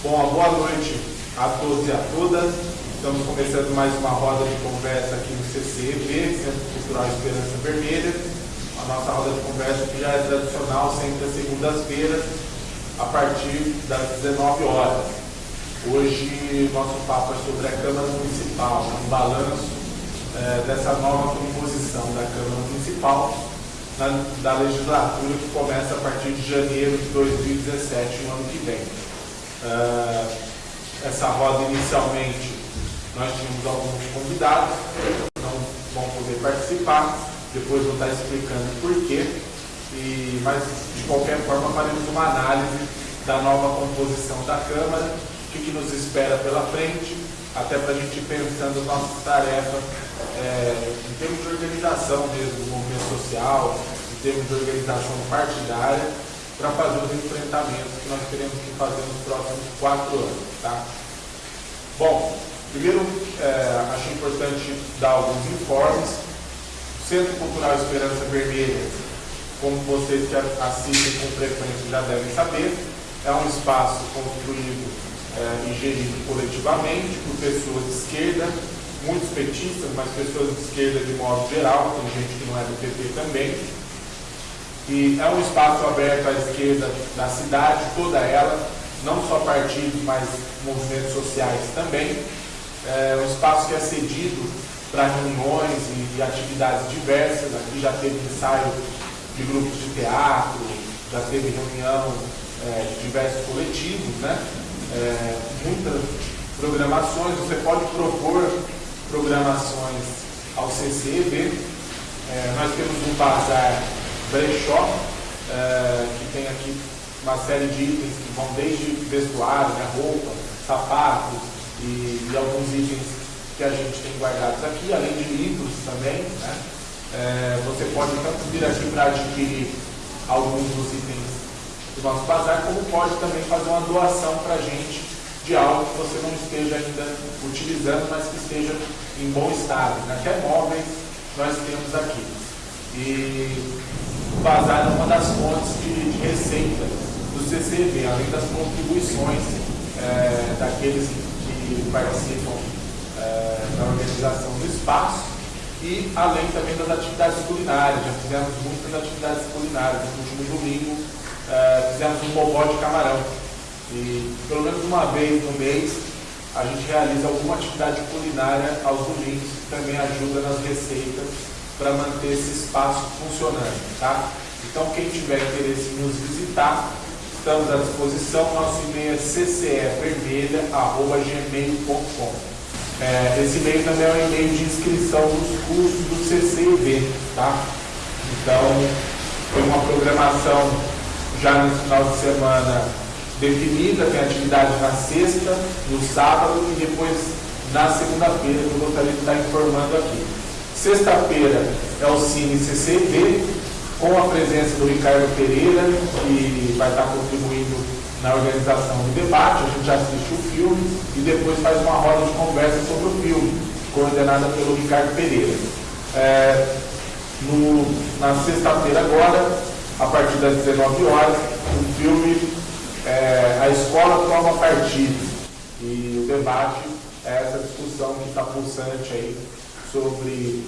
Bom, boa noite a todos e a todas. Estamos começando mais uma roda de conversa aqui no CCEV, Centro Cultural Esperança Vermelha. A nossa roda de conversa que já é tradicional, sempre às segundas-feiras, a partir das 19 horas. Hoje, nosso papo é sobre a Câmara Municipal, um balanço é, dessa nova composição da Câmara Municipal na, da legislatura que começa a partir de janeiro de 2017, no ano que vem. Uh, essa roda inicialmente nós tínhamos alguns convidados que não vão poder participar, depois vou estar explicando por quê, e, mas de qualquer forma faremos uma análise da nova composição da Câmara, o que, que nos espera pela frente, até para a gente ir pensando nossas tarefas é, em termos de organização mesmo do movimento social, em termos de organização partidária, para fazer os enfrentamentos que nós teremos que fazer nos próximos quatro anos. Tá? Bom, primeiro é, acho importante dar alguns informes. O Centro Cultural Esperança Vermelha, como vocês que assistem com frequência já devem saber, é um espaço construído é, e gerido coletivamente por pessoas de esquerda, muitos petistas, mas pessoas de esquerda de modo geral, tem gente que não é do PT também, e é um espaço aberto à esquerda da cidade, toda ela, não só partidos, mas movimentos sociais também. É um espaço que é cedido para reuniões e, e, atividades diversas. Aqui já teve ensaio de grupos de teatro, já teve reunião é, de diversos coletivos, né? É, muitas programações. Você pode propor programações ao CCEB. É, nós temos um bazar brechó, é, que tem aqui uma série de itens que vão desde vestuário, né, roupa, sapatos e, e, alguns itens que a gente tem guardados aqui, além de livros também. Né? É, você pode tanto vir aqui para adquirir alguns dos itens do nosso bazar, como pode também fazer uma doação para a gente de algo que você não esteja ainda utilizando, mas que esteja em bom estado. Né? Até móveis nós temos aqui. E bazar é uma das fontes de, de receita do CCV, além das contribuições é, daqueles que participam é, da organização do espaço e além também das atividades culinárias. Já fizemos muitas atividades culinárias. No último domingo é, fizemos um bobó de camarão. E pelo menos uma vez no mês a gente realiza alguma atividade culinária aos domingos, que também ajuda nas receitas para manter esse espaço funcionando. Tá? Então, quem tiver interesse em nos visitar, estamos à disposição. Nosso e-mail é ccevermelha.gmail.com. É, esse e-mail também é um e-mail de inscrição dos cursos do CCIV. Tá? Então, tem uma programação já no final de semana definida, tem atividade na sexta, no sábado e depois na segunda-feira, que eu gostaria de estar informando aqui. Sexta-feira é o Cine CCV, com a presença do Ricardo Pereira, que vai estar contribuindo na organização do debate. A gente assiste o filme e depois faz uma roda de conversa sobre o filme, coordenada pelo Ricardo Pereira. É, no, na sexta-feira agora, a partir das 19 horas, o filme é, A Escola Toma Partido. E o debate é essa discussão que está pulsante aí sobre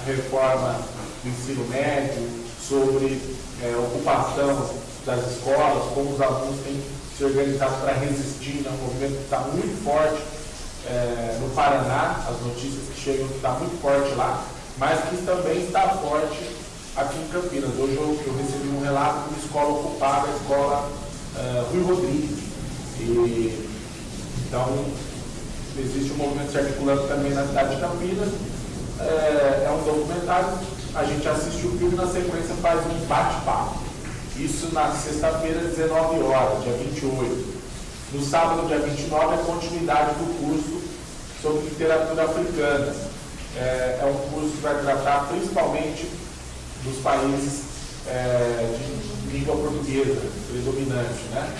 a reforma do ensino médio, sobre é, ocupação das escolas, como os alunos têm se organizado para resistir, né? um movimento que está muito forte é, no Paraná, as notícias que chegam que está muito forte lá, mas que também está forte aqui em Campinas. Hoje eu, eu recebi um relato de uma escola ocupada, a escola uh, Rui Rodrigues. E, então, existe um movimento se articulando também na cidade de Campinas, é, é um documentário, a gente assiste o filme na sequência faz um bate-papo. Isso na sexta-feira, 19 horas, dia 28. No sábado, dia 29, é continuidade do curso sobre literatura africana. É, é um curso que vai tratar principalmente dos países é, de língua portuguesa predominante. Né?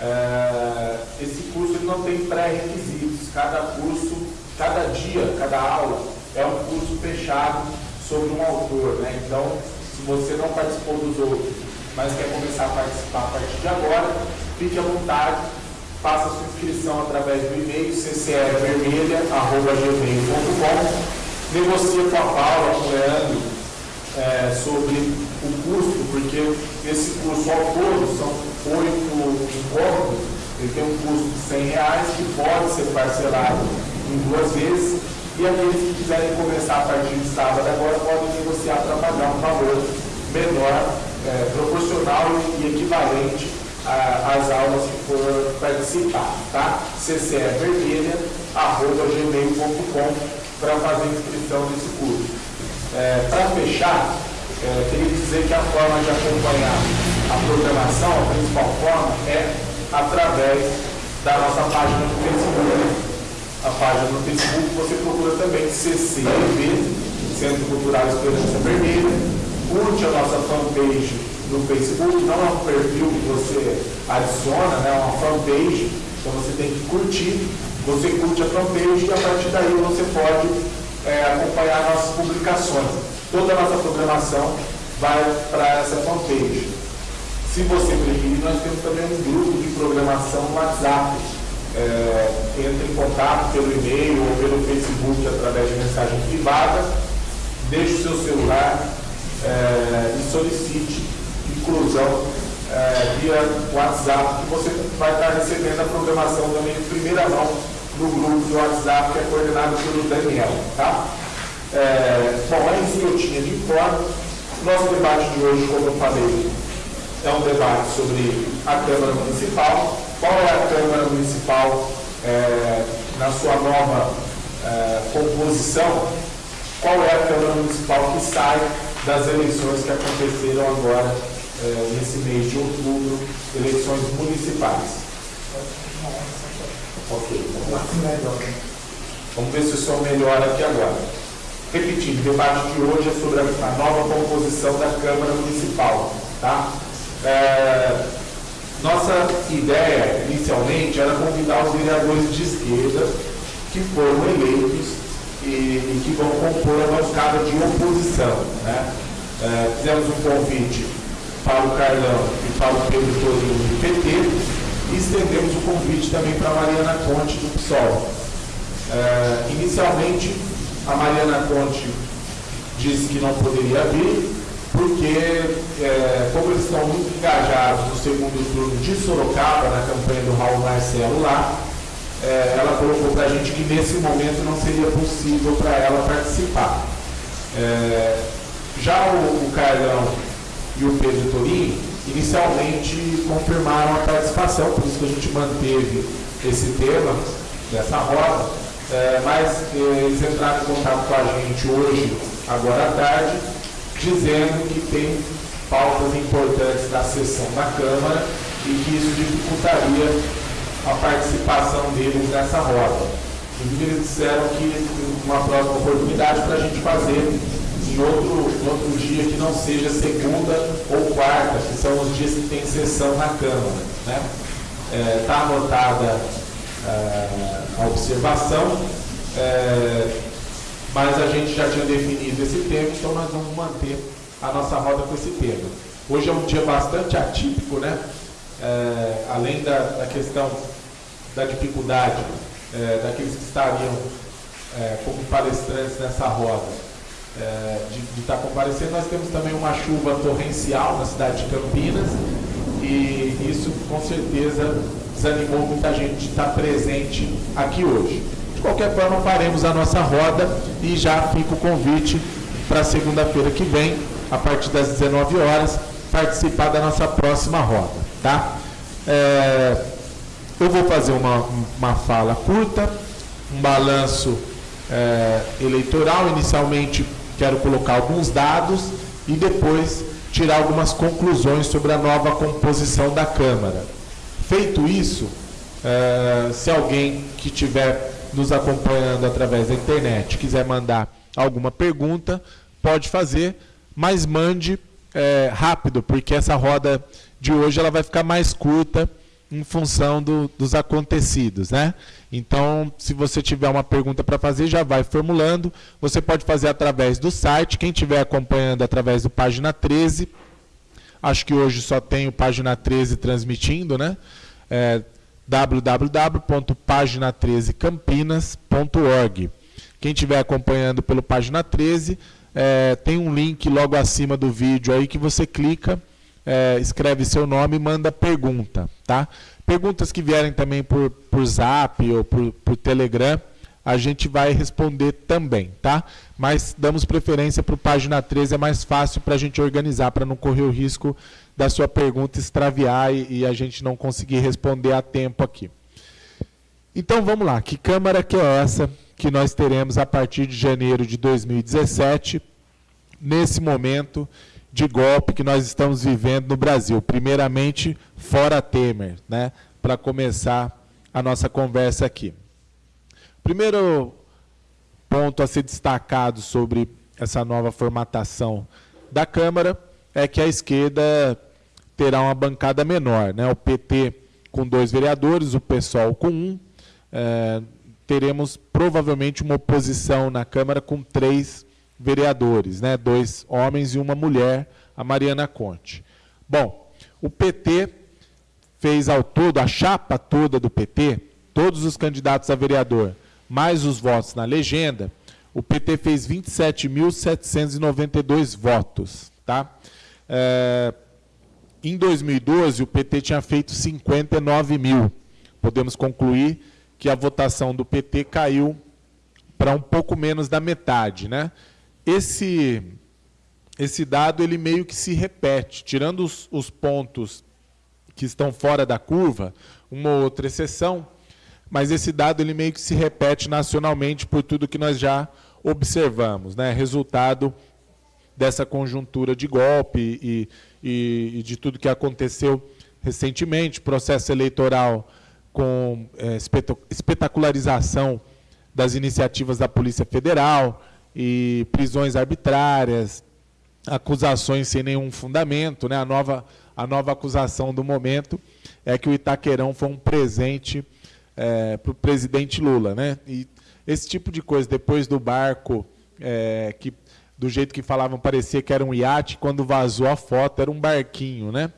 É, esse curso não tem pré-requisitos. Cada curso, cada dia, cada aula é um curso fechado sobre um autor. Né? Então, se você não participou dos outros, mas quer começar a participar a partir de agora, fique à vontade. faça sua inscrição através do e-mail ccrvermelha.gmail.com Negocie com a Paula, com o Leandro, é, sobre o custo, porque esse curso ao todo são oito encontros, ele tem um custo de 100 reais que pode ser parcelado em duas vezes e aqueles que quiserem começar a partir de sábado agora podem negociar para pagar um valor menor, é, proporcional e equivalente às aulas que for participar, tá? ccvermelha.gmail.com para fazer inscrição nesse curso. É, para fechar, é, queria dizer que a forma de acompanhar a programação, a principal forma, é através da nossa página no Facebook a página no Facebook, você procura também CCEV, Centro Cultural Esperança Vermelha, curte a nossa fanpage no Facebook, não é um perfil que você adiciona, né, é uma fanpage, então você tem que curtir, você curte a fanpage e a partir daí você pode é, acompanhar nossas publicações. Toda a nossa programação vai para essa fanpage. Se você preferir, nós temos também um grupo de programação WhatsApp, é, entre em contato pelo e-mail ou pelo Facebook através de mensagem privada, deixe o seu celular é, e solicite inclusão é, via WhatsApp, que você vai estar recebendo a programação também de primeira mão no grupo do WhatsApp que é coordenado pelo Daniel. Tá? É, bom, é isso que eu tinha de informe. Nosso debate de hoje, como eu falei, é um debate sobre a Câmara Municipal qual é a Câmara Municipal é, na sua nova é, composição, qual é a Câmara Municipal que sai das eleições que aconteceram agora é, nesse mês de outubro, eleições municipais. Ok, vamos lá. Vamos ver se o som melhora aqui agora. Repetindo, o debate de hoje é sobre a nova composição da Câmara Municipal. Tá? É, nossa ideia, inicialmente, era convidar os vereadores de esquerda que foram eleitos e, e que vão compor a bancada de oposição. Né? É, fizemos um convite para o Carlão e para o Pedro Torinho do PT e estendemos o convite também para a Mariana Conte do PSOL. É, inicialmente, a Mariana Conte disse que não poderia vir, porque, é, como eles estão muito engajados no segundo turno de Sorocaba, na campanha do Raul Marcelo lá, é, ela colocou para a gente que nesse momento não seria possível para ela participar. É, já o, o Carlão e o Pedro Torini inicialmente confirmaram a participação, por isso que a gente manteve esse tema dessa roda, é, mas é, eles entraram em contato com a gente hoje, agora à tarde, dizendo que tem pautas importantes da sessão da Câmara e que isso dificultaria a participação deles nessa roda. Inclusive, eles disseram que uma próxima oportunidade para a gente fazer em outro, em outro dia que não seja segunda ou quarta, que são os dias que tem sessão na Câmara. Está né? é, tá anotada é, a observação. É, mas a gente já tinha definido esse tema, então nós vamos manter a nossa roda com esse tema. Hoje é um dia bastante atípico, né? É, além da, da, questão da dificuldade é, daqueles que estariam é, como palestrantes nessa roda é, de, de estar comparecendo, nós temos também uma chuva torrencial na cidade de Campinas e isso com certeza desanimou muita gente de estar presente aqui hoje qualquer forma, faremos a nossa roda e já fica o convite para segunda-feira que vem, a partir das 19 horas, participar da nossa próxima roda. Tá? É, eu vou fazer uma, uma fala curta, um balanço é, eleitoral. Inicialmente, quero colocar alguns dados e depois tirar algumas conclusões sobre a nova composição da Câmara. Feito isso, é, se alguém que tiver nos acompanhando através da internet quiser mandar alguma pergunta, pode fazer, mas mande é, rápido, porque essa roda de hoje ela vai ficar mais curta em função do, dos acontecidos, né? Então, se você tiver uma pergunta para fazer, já vai formulando. Você pode fazer através do site. Quem estiver acompanhando através do página 13, acho que hoje só tem o página 13 transmitindo, né? É, www.pagina13campinas.org. Quem estiver acompanhando pelo Página 13, é, tem um link logo acima do vídeo aí que você clica, é, escreve seu nome e manda pergunta, tá? Perguntas que vierem também por, por zap ou por, por Telegram, a gente vai responder também, tá? Mas damos preferência para o página 13, é mais fácil para a gente organizar, para não correr o risco da sua pergunta extraviar e, e, a gente não conseguir responder a tempo aqui. Então vamos lá, que câmara que é essa que nós teremos a partir de janeiro de 2017, nesse momento de golpe que nós estamos vivendo no Brasil. Primeiramente, fora Temer, né? Para começar a nossa conversa aqui. Primeiro ponto a ser destacado sobre essa nova formatação da Câmara é que a esquerda terá uma bancada menor. Né? O PT com dois vereadores, o PSOL com um. É, teremos provavelmente uma oposição na Câmara com três vereadores, né? dois homens e uma mulher, a Mariana Conte. Bom, o PT fez ao todo, a chapa toda do PT, todos os candidatos a vereador, mais os votos na legenda, o PT fez 27.792 votos. Tá? É, em 2012, o PT tinha feito 59 mil. Podemos concluir que a votação do PT caiu para um pouco menos da metade. Né? Esse, esse dado ele meio que se repete, tirando os, os pontos que estão fora da curva, uma ou outra exceção, mas esse dado ele meio que se repete nacionalmente por tudo que nós já observamos, né? resultado dessa conjuntura de golpe e, e, e de tudo que aconteceu recentemente, processo eleitoral com é, espetacularização das iniciativas da Polícia Federal, e prisões arbitrárias, acusações sem nenhum fundamento. Né? A, nova, a nova acusação do momento é que o Itaquerão foi um presente é, para o presidente Lula. Né? E esse tipo de coisa, depois do barco, é, que do jeito que falavam, parecia que era um iate, quando vazou a foto, era um barquinho. Né?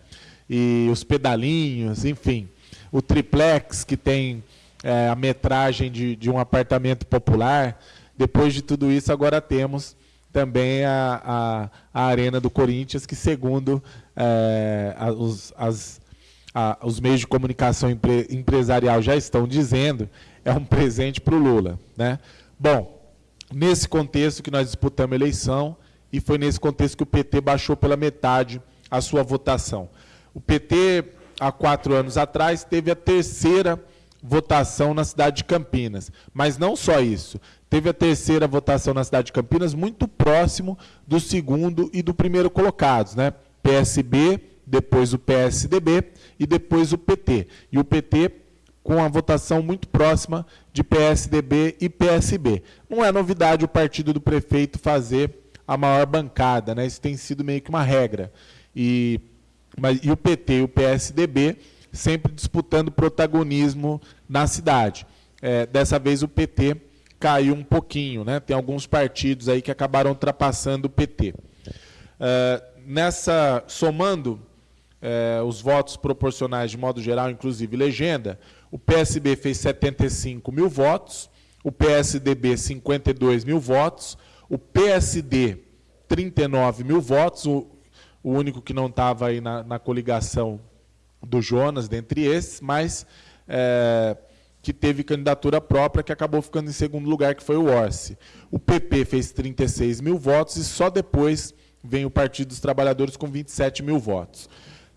E os pedalinhos, enfim. O triplex, que tem é, a metragem de, de um apartamento popular, depois de tudo isso, agora temos também a, a, a Arena do Corinthians, que, segundo é, os, as, a, os meios de comunicação empre, empresarial já estão dizendo, é um presente para o Lula. Né? Bom, nesse contexto que nós disputamos a eleição, e foi nesse contexto que o PT baixou pela metade a sua votação. O PT, há quatro anos atrás, teve a terceira votação na cidade de Campinas. Mas não só isso teve a terceira votação na cidade de Campinas, muito próximo do segundo e do primeiro colocados, né? PSB, depois o PSDB e depois o PT. E o PT com a votação muito próxima de PSDB e PSB. Não é novidade o partido do prefeito fazer a maior bancada, né? Isso tem sido meio que uma regra. E, mas, e o PT e o PSDB sempre disputando protagonismo na cidade. É, dessa vez o PT caiu um pouquinho. Né? Tem alguns partidos aí que acabaram ultrapassando o PT. Uh, nessa, somando uh, os votos proporcionais de modo geral, inclusive legenda, o PSB fez 75 mil votos, o PSDB 52 mil votos, o PSD 39 mil votos, o, o único que não estava aí na, na, coligação do Jonas, dentre esses, mas é, que teve candidatura própria, que acabou ficando em segundo lugar, que foi o Orsi. O PP fez 36 mil votos e só depois vem o Partido dos Trabalhadores com 27 mil votos.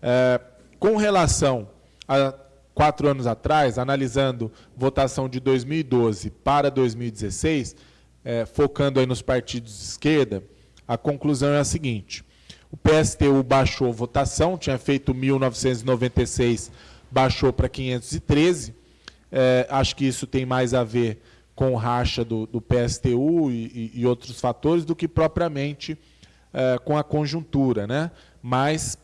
É, com relação a quatro anos atrás, analisando votação de 2012 para 2016, é, focando aí nos partidos de esquerda, a conclusão é a seguinte. O PSTU baixou votação, tinha feito 1.996, baixou para 513. É, acho que isso tem mais a ver com o racha do, do PSTU e, e, outros fatores do que propriamente é, com a conjuntura. Né? Mas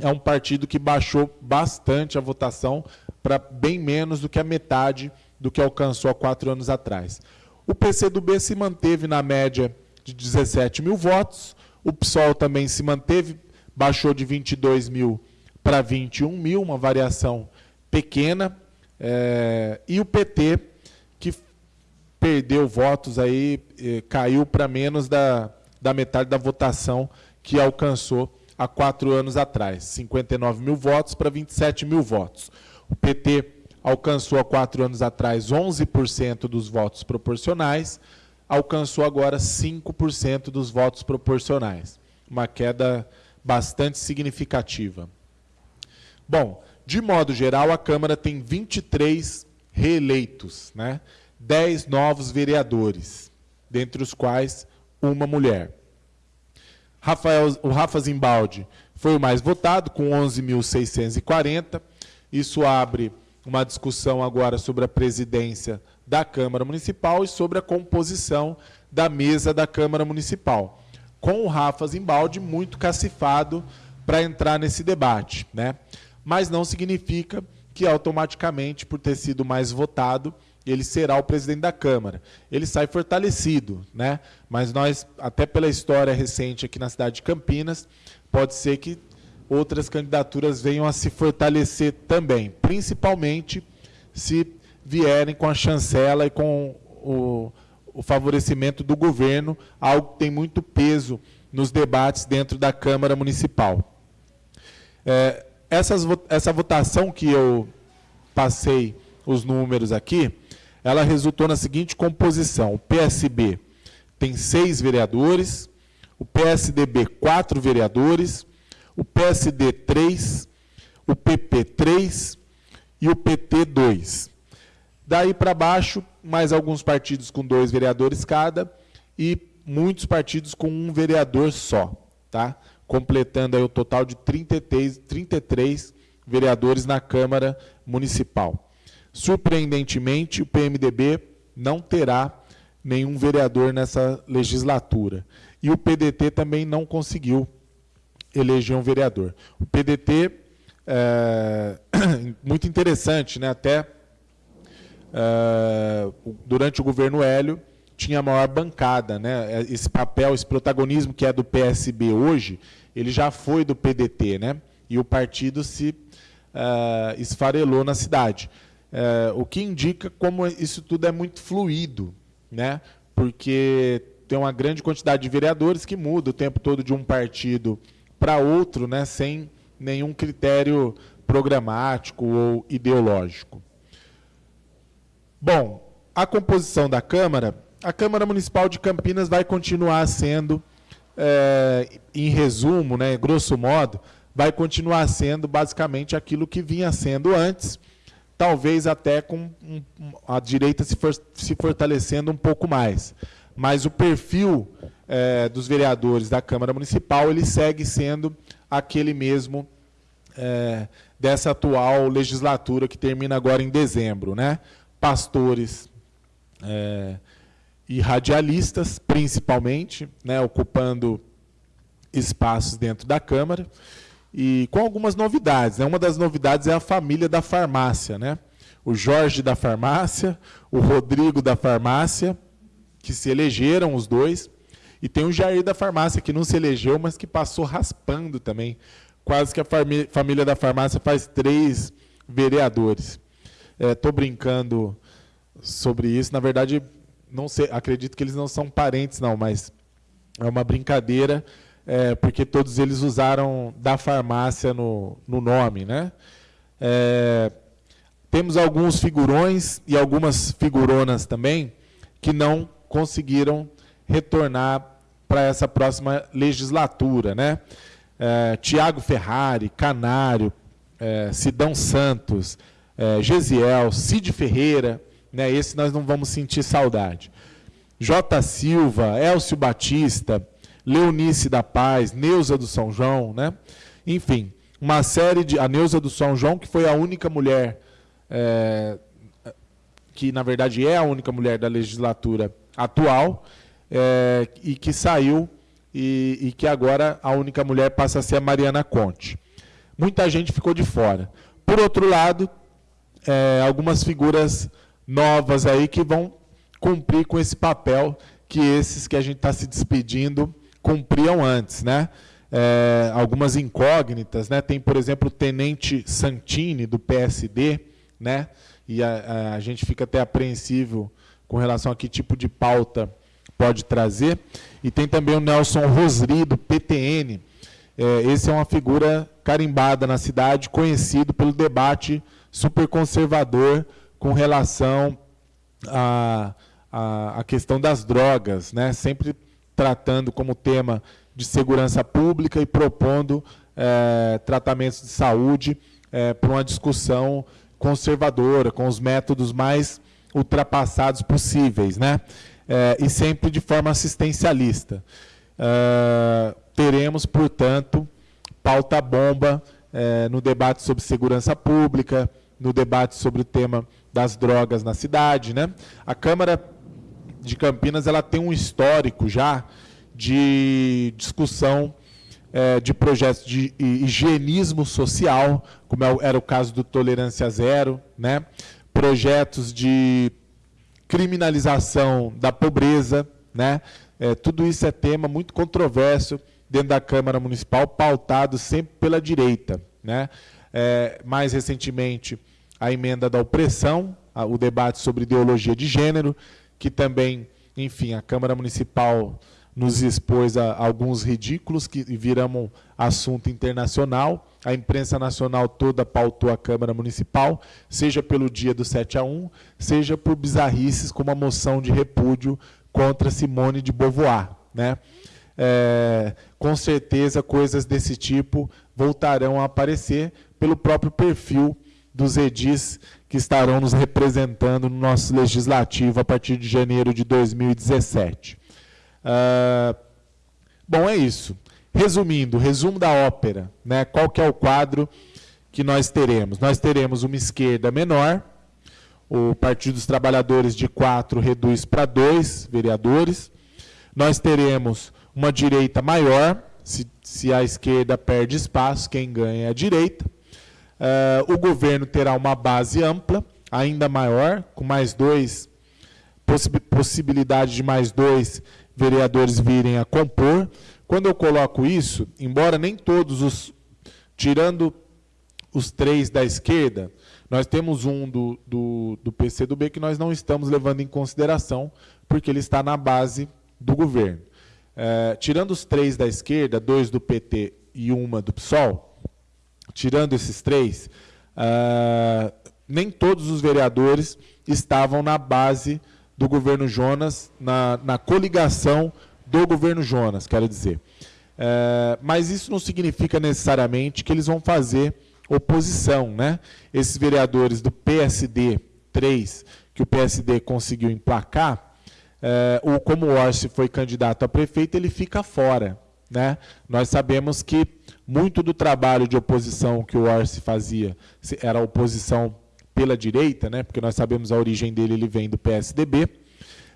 é um partido que baixou bastante a votação para bem menos do que a metade do que alcançou há quatro anos atrás. O PCdoB se manteve na média de 17 mil votos, o PSOL também se manteve, baixou de 22 mil para 21 mil, uma variação pequena, É, e o PT, que perdeu votos aí, eh, caiu para menos da, da metade da votação que alcançou há quatro anos atrás. 59 mil votos para 27 mil votos. O PT alcançou há quatro anos atrás 11% dos votos proporcionais, alcançou agora 5% dos votos proporcionais. Uma queda bastante significativa. Bom, de modo geral, a Câmara tem 23 reeleitos, né? 10 novos vereadores, dentre os quais uma mulher. Rafael, o Rafa Zimbaldi foi o mais votado, com 11.640. Isso abre uma discussão agora sobre a presidência da Câmara Municipal e sobre a composição da mesa da Câmara Municipal. Com o Rafa Zimbaldi muito cacifado para entrar nesse debate. Né? Mas não significa que automaticamente, por ter sido mais votado, ele será o presidente da Câmara. Ele sai fortalecido, né? Mas nós, até pela história recente aqui na cidade de Campinas, pode ser que outras candidaturas venham a se fortalecer também, principalmente se vierem com a chancela e com o, o favorecimento do governo, algo que tem muito peso nos debates dentro da Câmara Municipal. É, essas, essa votação que eu passei os números aqui, ela resultou na seguinte composição. O PSB tem seis vereadores, o PSDB, quatro vereadores, o PSD, três, o PP, três e o PT, dois. Daí para baixo, mais alguns partidos com dois vereadores cada e muitos partidos com um vereador só, tá? completando aí o total de 33, 33 vereadores na Câmara Municipal. Surpreendentemente, o PMDB não terá nenhum vereador nessa legislatura. E o PDT também não conseguiu eleger um vereador. O PDT, é, muito interessante, né? até é, durante o governo Hélio, tinha a maior bancada. Né? Esse papel, esse protagonismo que é do PSB hoje, ele já foi do PDT, né? e o partido se uh, esfarelou na cidade é, o que indica como isso tudo é muito fluido, né? porque tem uma grande quantidade de vereadores que muda o tempo todo de um partido para outro, né? sem nenhum critério programático ou ideológico. Bom, a composição da Câmara, a Câmara Municipal de Campinas vai continuar sendo, é, em resumo, né, grosso modo, vai continuar sendo basicamente aquilo que vinha sendo antes, talvez até com a direita se, for, se, fortalecendo um pouco mais. Mas o perfil é, dos vereadores da Câmara Municipal ele segue sendo aquele mesmo é, dessa atual legislatura que termina agora em dezembro. Né? Pastores é, e radialistas, principalmente, né, ocupando espaços dentro da Câmara e com algumas novidades. Né? Uma das novidades é a família da farmácia. Né? O Jorge da farmácia, o Rodrigo da farmácia, que se elegeram os dois, e tem o Jair da farmácia, que não se elegeu, mas que passou raspando também. Quase que a família da farmácia faz três vereadores. Estou é, brincando sobre isso. Na verdade, não sei, acredito que eles não são parentes, não, mas é uma brincadeira é, porque todos eles usaram da farmácia no, no nome. Né? É, temos alguns figurões e algumas figuronas também que não conseguiram retornar para essa próxima legislatura. Né? É, Tiago Ferrari, Canário, é, Sidão Santos, é, Gesiel, Cid Ferreira, né? esse nós não vamos sentir saudade. J. Silva, Elcio Batista, Leonice da Paz, Neuza do São João, né? Enfim, uma série de. A Neuza do São João, que foi a única mulher, é, que na verdade é a única mulher da legislatura atual, é, e que saiu, e, e que agora a única mulher passa a ser a Mariana Conte. Muita gente ficou de fora. Por outro lado, é, algumas figuras novas aí que vão cumprir com esse papel que esses que a gente está se despedindo cumpriam antes, né? É, algumas incógnitas, né? Tem, por exemplo, o Tenente Santini do PSD, né? e a, a gente fica até apreensivo com relação a que tipo de pauta pode trazer. E tem também o Nelson Rosri, do PTN. É, esse é uma figura carimbada na cidade, conhecido pelo debate super conservador com relação à, à, à questão das drogas, né? sempre tratando como tema de segurança pública e propondo é, tratamentos de saúde é, para uma discussão conservadora, com os métodos mais ultrapassados possíveis, né? É, e sempre de forma assistencialista. Teremos, portanto, pauta bomba no debate sobre segurança pública, no debate sobre o tema das drogas na cidade. Né? A Câmara de Campinas ela tem um histórico já de discussão é, de projetos de higienismo social, como é era o caso do Tolerância Zero, né? projetos de criminalização da pobreza, né? É, tudo isso é tema muito controverso dentro da Câmara Municipal, pautado sempre pela direita. Né? É, mais recentemente, a emenda da opressão, o debate sobre ideologia de gênero, que também, enfim, a Câmara Municipal nos expôs a, alguns ridículos que viram assunto internacional. A imprensa nacional toda pautou a Câmara Municipal, seja pelo dia do 7 a 1, seja por bizarrices como a moção de repúdio contra Simone de Beauvoir. Né? É, com certeza, coisas desse tipo voltarão a aparecer pelo próprio perfil dos edis que estarão nos representando no nosso legislativo a partir de janeiro de 2017. Uh, bom, é isso. Resumindo, resumo da ópera. Né? Qual que é o quadro que nós teremos? Nós teremos uma esquerda menor, o Partido dos Trabalhadores de quatro reduz para dois vereadores. Nós teremos uma direita maior, se, se a esquerda perde espaço, quem ganha é a direita. Uh, o governo terá uma base ampla, ainda maior, com mais dois, possibilidade de mais dois vereadores virem a compor. Quando eu coloco isso, embora nem todos os, tirando os três da esquerda, nós temos um do, do, do PCdoB que nós não estamos levando em consideração, porque ele está na base do governo. É, tirando os três da esquerda, dois do PT e uma do PSOL, tirando esses três, uh, nem todos os vereadores estavam na base do governo Jonas, na, na coligação do governo Jonas, quero dizer. Uh, mas isso não significa necessariamente que eles vão fazer oposição. Né? Esses vereadores do PSD 3, que o PSD conseguiu emplacar, uh, ou como o Orsi foi candidato a prefeito, ele fica fora. Né? Nós sabemos que muito do trabalho de oposição que o Orsi fazia era oposição pela direita, né? porque nós sabemos a origem dele, ele vem do PSDB,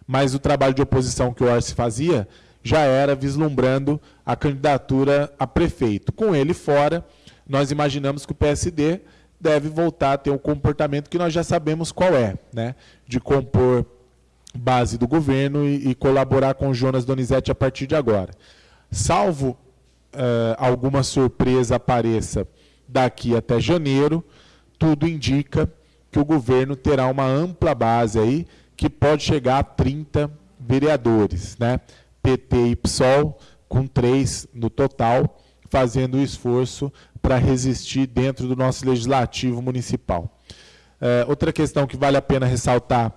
mas o trabalho de oposição que o Orsi fazia já era vislumbrando a candidatura a prefeito. Com ele fora, nós imaginamos que o PSD deve voltar a ter um comportamento que nós já sabemos qual é, né? de compor base do governo e, e colaborar com Jonas Donizete a partir de agora. Salvo uh, alguma surpresa apareça daqui até janeiro, tudo indica que o governo terá uma ampla base aí, que pode chegar a 30 vereadores, né? PT e PSOL, com três no total, fazendo o esforço para resistir dentro do nosso legislativo municipal. Uh, outra questão que vale a pena ressaltar,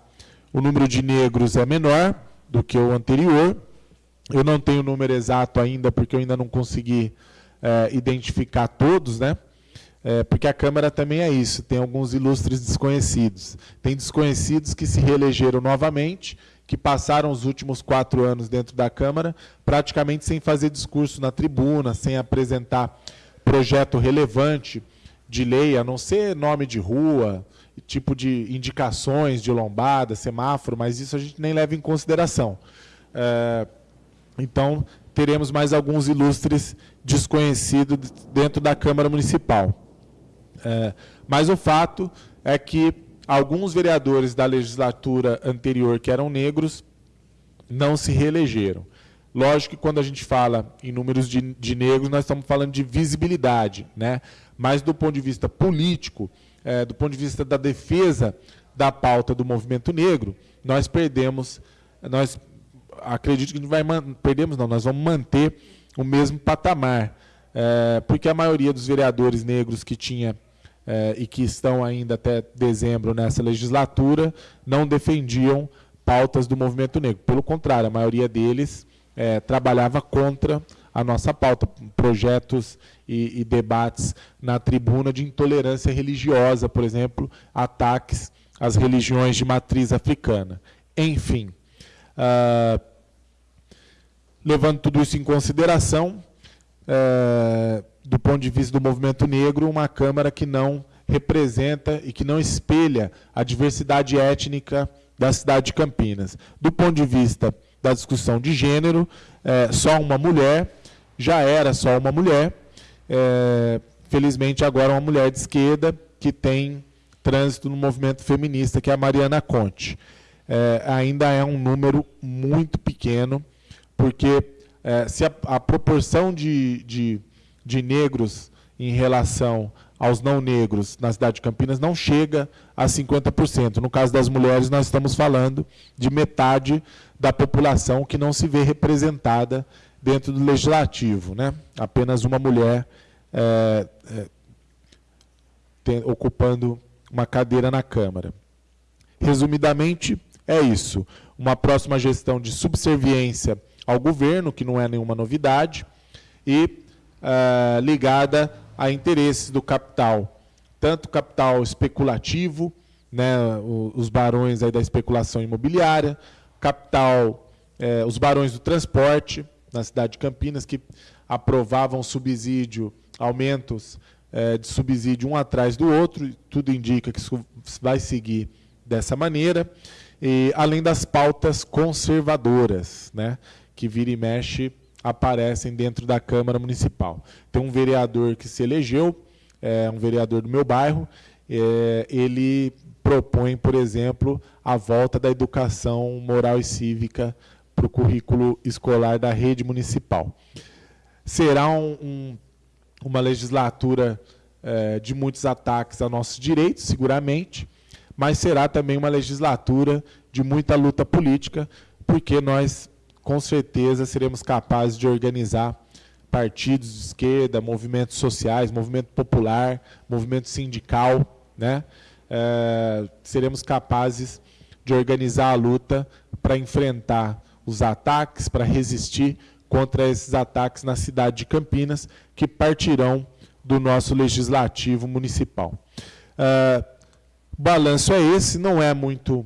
o número de negros é menor do que o anterior, eu não tenho o número exato ainda, porque eu ainda não consegui é, identificar todos, né? É, porque a Câmara também é isso, tem alguns ilustres desconhecidos. Tem desconhecidos que se reelegeram novamente, que passaram os últimos quatro anos dentro da Câmara, praticamente sem fazer discurso na tribuna, sem apresentar projeto relevante de lei, a não ser nome de rua, tipo de indicações de lombada, semáforo, mas isso a gente nem leva em consideração. É, então, teremos mais alguns ilustres desconhecidos dentro da Câmara Municipal. É, mas o fato é que alguns vereadores da legislatura anterior que eram negros não se reelegeram. Lógico que quando a gente fala em números de, de negros, nós estamos falando de visibilidade, né? mas do ponto de vista político, é, do ponto de vista da defesa da pauta do movimento negro, nós perdemos, nós acredito que não vai perdemos não, nós vamos manter o mesmo patamar, é, porque a maioria dos vereadores negros que tinha é, e que estão ainda até dezembro nessa legislatura não defendiam pautas do movimento negro. Pelo contrário, a maioria deles é, trabalhava contra a nossa pauta, projetos e, e, debates na tribuna de intolerância religiosa, por exemplo, ataques às religiões de matriz africana. Enfim, uh, levando tudo isso em consideração, uh, do ponto de vista do movimento negro, uma Câmara que não representa e que não espelha a diversidade étnica da cidade de Campinas. Do ponto de vista da discussão de gênero, é, só uma mulher, já era só uma mulher, é, felizmente agora uma mulher de esquerda que tem trânsito no movimento feminista, que é a Mariana Conte. É, ainda é um número muito pequeno, porque é, se a, a proporção de, de, de negros em relação aos não negros na cidade de Campinas não chega a 50%. No caso das mulheres, nós estamos falando de metade da população que não se vê representada dentro do legislativo. Né? Apenas uma mulher é, é, tem, ocupando uma cadeira na Câmara. Resumidamente, é isso. Uma próxima gestão de subserviência ao governo, que não é nenhuma novidade, e uh, ligada a interesses do capital, tanto capital especulativo, né, os barões aí da especulação imobiliária, capital, eh, os barões do transporte, na cidade de Campinas, que aprovavam subsídio, aumentos eh, de subsídio um atrás do outro, tudo indica que isso vai seguir dessa maneira, e, além das pautas conservadoras, né, que vira e mexe aparecem dentro da Câmara Municipal. Tem um vereador que se elegeu, é um vereador do meu bairro, é, ele propõe, por exemplo, a volta da educação moral e cívica para o currículo escolar da rede municipal. Será um, um, uma legislatura é, de muitos ataques a nossos direitos, seguramente, mas será também uma legislatura de muita luta política, porque nós com certeza seremos capazes de organizar partidos de esquerda, movimentos sociais, movimento popular, movimento sindical, né? É, seremos capazes de organizar a luta para enfrentar os ataques, para resistir contra esses ataques na cidade de Campinas, que partirão do nosso legislativo municipal. É, balanço é esse, não é muito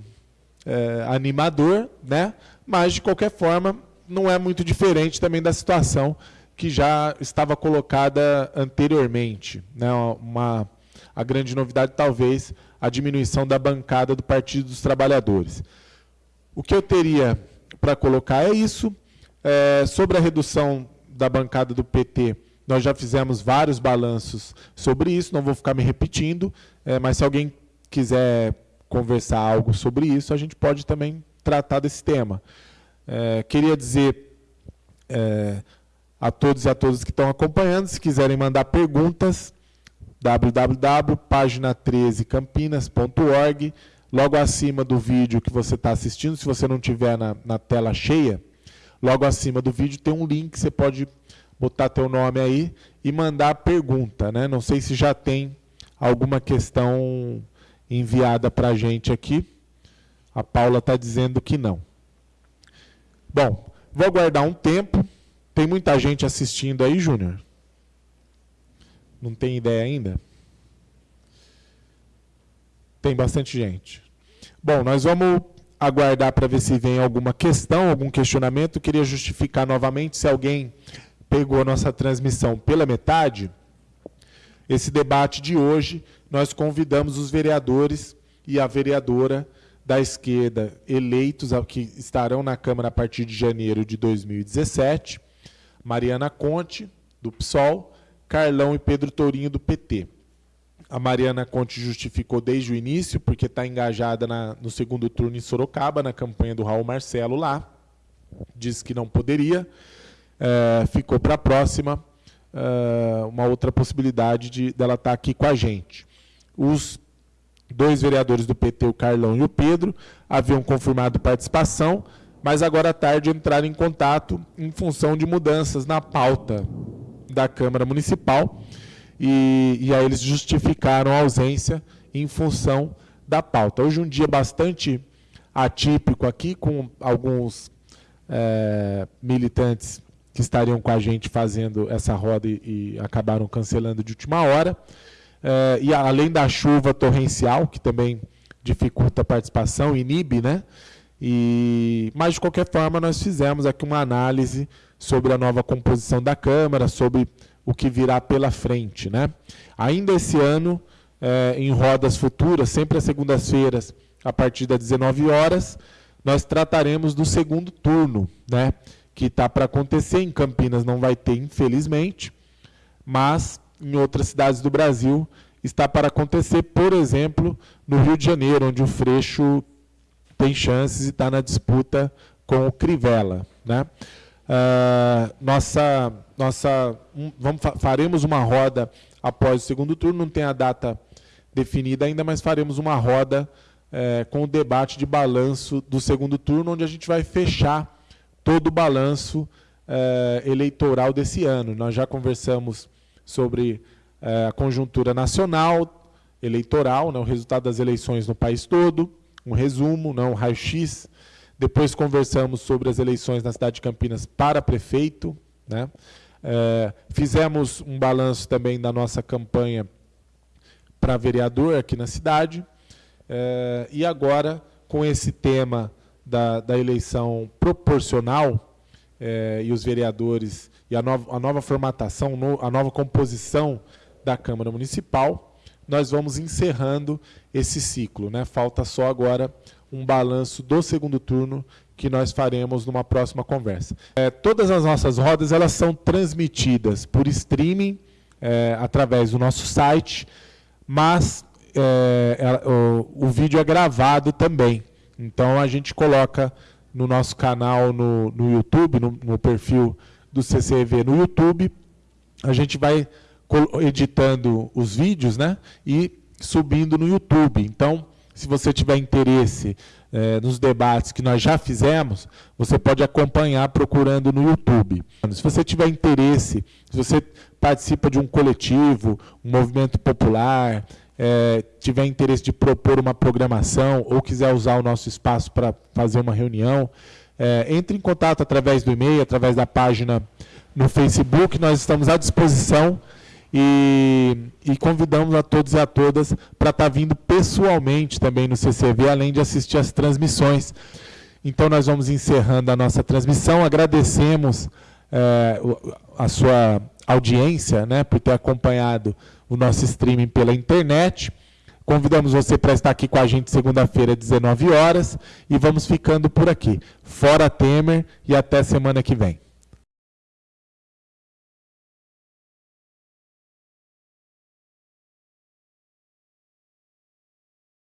é, animador, né? mas, de qualquer forma, não é muito diferente também da situação que já estava colocada anteriormente. Né? Uma, a grande novidade, talvez, a diminuição da bancada do Partido dos Trabalhadores. O que eu teria para colocar é isso. É, sobre a redução da bancada do PT, nós já fizemos vários balanços sobre isso, não vou ficar me repetindo, é, mas se alguém quiser conversar algo sobre isso, a gente pode também tratar desse tema. É, queria dizer é, a todos e a todas que estão acompanhando, se quiserem mandar perguntas, www.pagina13campinas.org, logo acima do vídeo que você está assistindo, se você não tiver na, na tela cheia, logo acima do vídeo tem um link, você pode botar teu nome aí e mandar pergunta. Né? Não sei se já tem alguma questão enviada para a gente aqui. A Paula está dizendo que não. Bom, vou aguardar um tempo. Tem muita gente assistindo aí, Júnior? Não tem ideia ainda? Tem bastante gente. Bom, nós vamos aguardar para ver se vem alguma questão, algum questionamento. Eu queria justificar novamente se alguém pegou a nossa transmissão pela metade. Esse debate de hoje nós convidamos os vereadores e a vereadora da esquerda eleitos que estarão na Câmara a partir de janeiro de 2017, Mariana Conte, do PSOL, Carlão e Pedro Tourinho, do PT. A Mariana Conte justificou desde o início, porque está engajada na, no segundo turno em Sorocaba, na campanha do Raul Marcelo lá. Disse que não poderia. É, ficou para a próxima é, uma outra possibilidade de dela estar tá aqui com a gente. Os dois vereadores do PT, o Carlão e o Pedro, haviam confirmado participação, mas agora à tarde entraram em contato em função de mudanças na pauta da Câmara Municipal e, e aí eles justificaram a ausência em função da pauta. Hoje um dia bastante atípico aqui, com alguns é, militantes que estariam com a gente fazendo essa roda e, e acabaram cancelando de última hora. É, e além da chuva torrencial, que também dificulta a participação, inibe, né? E, mas, de qualquer forma, nós fizemos aqui uma análise sobre a nova composição da Câmara, sobre o que virá pela frente. Né? Ainda esse ano, é, em rodas futuras, sempre às segundas-feiras, a partir das 19 horas, nós trataremos do segundo turno, né? que está para acontecer. Em Campinas não vai ter, infelizmente, mas em outras cidades do Brasil está para acontecer, por exemplo, no Rio de Janeiro, onde o Freixo tem chances e está na disputa com o Crivella. Né? Uh, nossa, nossa, um, vamos, faremos uma roda após o segundo turno, não tem a data definida ainda, mas faremos uma roda é, com o debate de balanço do segundo turno, onde a gente vai fechar todo o balanço é, eleitoral desse ano. Nós já conversamos sobre é, a conjuntura nacional, eleitoral, né, o resultado das eleições no país todo, um resumo, né, um raio-x. Depois conversamos sobre as eleições na cidade de Campinas para prefeito. Né? É, fizemos um balanço também da nossa campanha para vereador aqui na cidade. É, e agora, com esse tema da, da eleição proporcional, é, e os vereadores, e a nova, a nova formatação, no, a nova composição da Câmara Municipal, nós vamos encerrando esse ciclo. Né? Falta só agora um balanço do segundo turno que nós faremos numa próxima conversa. É, todas as nossas rodas elas são transmitidas por streaming é, através do nosso site, mas é, o, o, vídeo é gravado também. Então a gente coloca no nosso canal no, no YouTube, no, no perfil do CCV no YouTube, a gente vai editando os vídeos né, e subindo no YouTube. Então, se você tiver interesse é, nos debates que nós já fizemos, você pode acompanhar procurando no YouTube. Se você tiver interesse, se você participa de um coletivo, um movimento popular, é, tiver interesse de propor uma programação ou quiser usar o nosso espaço para fazer uma reunião, é, entre em contato através do e-mail, através da página no Facebook, nós estamos à disposição e, e convidamos a todos e a todas para estar tá vindo pessoalmente também no CCV, além de assistir as transmissões. Então, nós vamos encerrando a nossa transmissão. Agradecemos é, a sua audiência né, por ter acompanhado o nosso streaming pela internet. Convidamos você para estar aqui com a gente segunda-feira, às 19 horas. E vamos ficando por aqui. Fora Temer e até semana que vem.